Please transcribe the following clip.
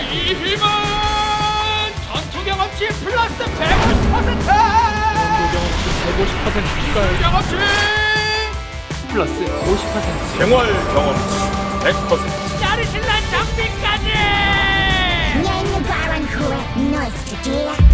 이 힘은 전투경험치 플러스 150% 전투경험치 150% 경험치 플러스 50% 생활 경험치 100% 짜르실란 장비까지! 내 바람 후에 너스트 뒤에